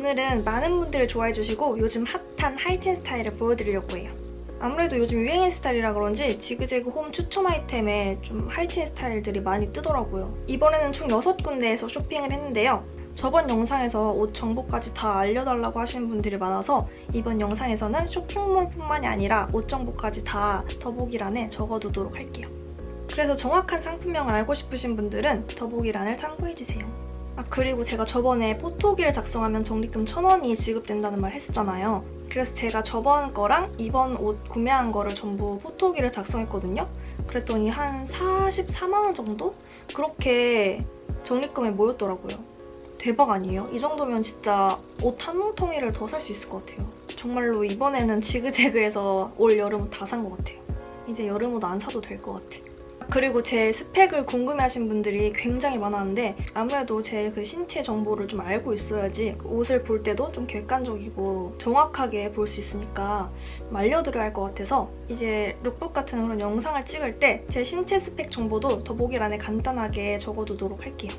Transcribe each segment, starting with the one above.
오늘은 많은 분들이 좋아해 주시고 요즘 핫한 하이틴 스타일을 보여드리려고 해요. 아무래도 요즘 유행의 스타일이라 그런지 지그재그 홈 추천 아이템에 좀 하이틴 스타일들이 많이 뜨더라고요. 이번에는 총 6군데에서 쇼핑을 했는데요. 저번 영상에서 옷 정보까지 다 알려달라고 하시는 분들이 많아서 이번 영상에서는 쇼핑몰뿐만이 아니라 옷 정보까지 다 더보기란에 적어두도록 할게요. 그래서 정확한 상품명을 알고 싶으신 분들은 더보기란을 참고해주세요. 아 그리고 제가 저번에 포토기를 작성하면 적립금 1,000원이 지급된다는 말 했었잖아요. 그래서 제가 저번 거랑 이번 옷 구매한 거를 전부 포토기를 작성했거든요. 그랬더니 한 44만 원 정도? 그렇게 적립금에 모였더라고요. 대박 아니에요? 이 정도면 진짜 옷 한 뭉텅이를 더 살 수 있을 것 같아요. 정말로 이번에는 지그재그에서 올 여름 옷 다 산 것 같아요. 이제 여름 옷 안 사도 될 것 같아. 그리고 제 스펙을 궁금해하신 분들이 굉장히 많았는데 아무래도 제 그 신체 정보를 좀 알고 있어야지 옷을 볼 때도 좀 객관적이고 정확하게 볼 수 있으니까 좀 알려드려야 할 것 같아서 이제 룩북 같은 그런 영상을 찍을 때 제 신체 스펙 정보도 더보기란에 간단하게 적어두도록 할게요.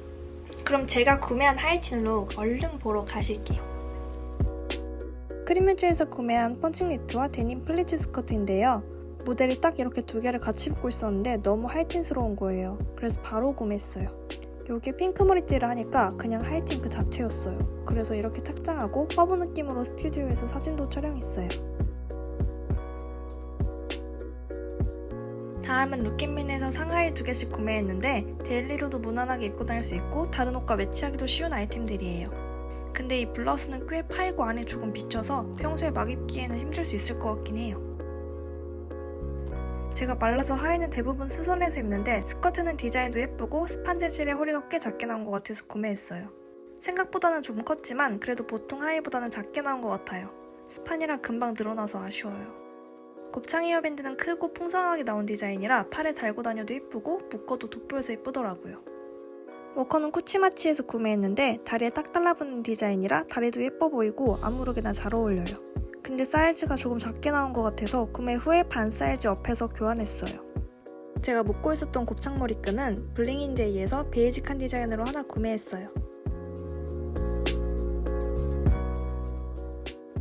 그럼 제가 구매한 하이틴 look 얼른 보러 가실게요. 크림뮤즈에서 구매한 펀칭 니트와 데님 플리츠 스커트인데요. 모델이 딱 이렇게 두 개를 같이 입고 있었는데 너무 하이틴스러운 거예요. 그래서 바로 구매했어요. 여기 핑크 머리띠를 하니까 그냥 하이틴 그 자체였어요. 그래서 이렇게 착장하고 화보 느낌으로 스튜디오에서 사진도 촬영했어요. 다음은 루킨민에서 상하의 두 개씩 구매했는데 데일리로도 무난하게 입고 다닐 수 있고 다른 옷과 매치하기도 쉬운 아이템들이에요. 근데 이 블라우스는 꽤 파이고 안에 조금 비쳐서 평소에 막 입기에는 힘들 수 있을 것 같긴 해요. 제가 말라서 하의는 대부분 수선해서 입는데 스커트는 디자인도 예쁘고 스판 재질의 허리가 꽤 작게 나온 것 같아서 구매했어요. 생각보다는 좀 컸지만 그래도 보통 하의보다는 작게 나온 것 같아요. 스판이라 금방 늘어나서 아쉬워요. 곱창 헤어밴드는 크고 풍성하게 나온 디자인이라 팔에 달고 다녀도 예쁘고 묶어도 돋보여서 예쁘더라고요. 워커는 쿠치마치에서 구매했는데 다리에 딱 달라붙는 디자인이라 다리도 예뻐 보이고 아무렇게나 잘 어울려요. 근데 사이즈가 조금 작게 나온 것 같아서 구매 후에 반 사이즈 up해서 교환했어요. 제가 묶고 있었던 곱창 머리끈은 블링인데이에서 베이직한 디자인으로 하나 구매했어요.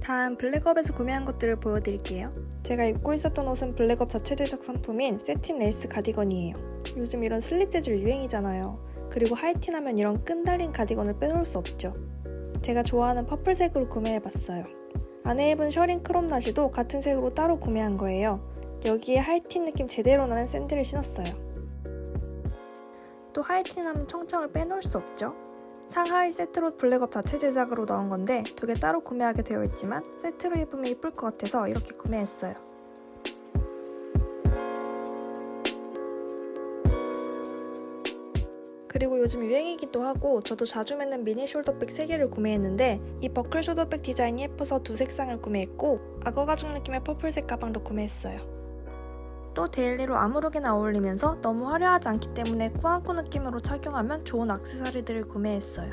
다음 블랙업에서 구매한 것들을 보여드릴게요. 제가 입고 있었던 옷은 블랙업 자체 제작 상품인 새틴 레이스 가디건이에요. 요즘 이런 슬립 재질 유행이잖아요. 그리고 하이틴 하면 이런 끈 달린 가디건을 빼놓을 수 없죠. 제가 좋아하는 purple색으로 구매해봤어요. 안에 입은 셔링 crop 나시도 같은 색으로 따로 구매한 거예요. 여기에 하이틴 느낌 제대로 나는 샌들을 신었어요. 또 하이틴 하면 청청을 빼놓을 수 없죠. 상하의 세트로 블랙업 자체 제작으로 나온 건데 두 개 따로 구매하게 되어 있지만 세트로 입으면 이쁠 것 같아서 이렇게 구매했어요. 그리고 요즘 유행이기도 하고 저도 자주 메는 미니 숄더백 3개를 구매했는데 이 버클 숄더백 디자인이 예뻐서 두 색상을 구매했고 악어 가죽 느낌의 purple색 가방도 구매했어요. 또 데일리로 아무렇게나 어울리면서 너무 화려하지 않기 때문에 꾸안꾸 느낌으로 착용하면 좋은 액세서리들을 구매했어요.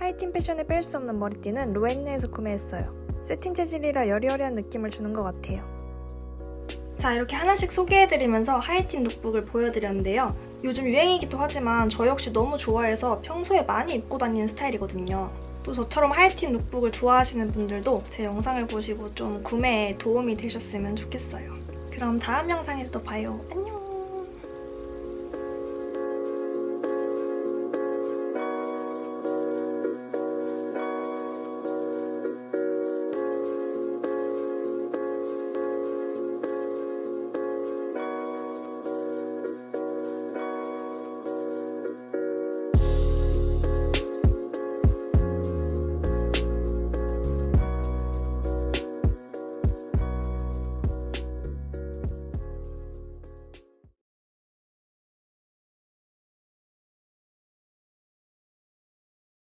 하이틴 패션에 뺄 수 없는 머리띠는 로엔느에서 구매했어요. 새틴 재질이라 여리여리한 느낌을 주는 것 같아요. 자 이렇게 하나씩 소개해드리면서 하이틴 룩북을 보여드렸는데요. 요즘 유행이기도 하지만 저 역시 너무 좋아해서 평소에 많이 입고 다니는 스타일이거든요. 또 저처럼 하이틴 룩북을 좋아하시는 분들도 제 영상을 보시고 좀 구매에 도움이 되셨으면 좋겠어요. 그럼 다음 영상에서 또 봐요. 안녕!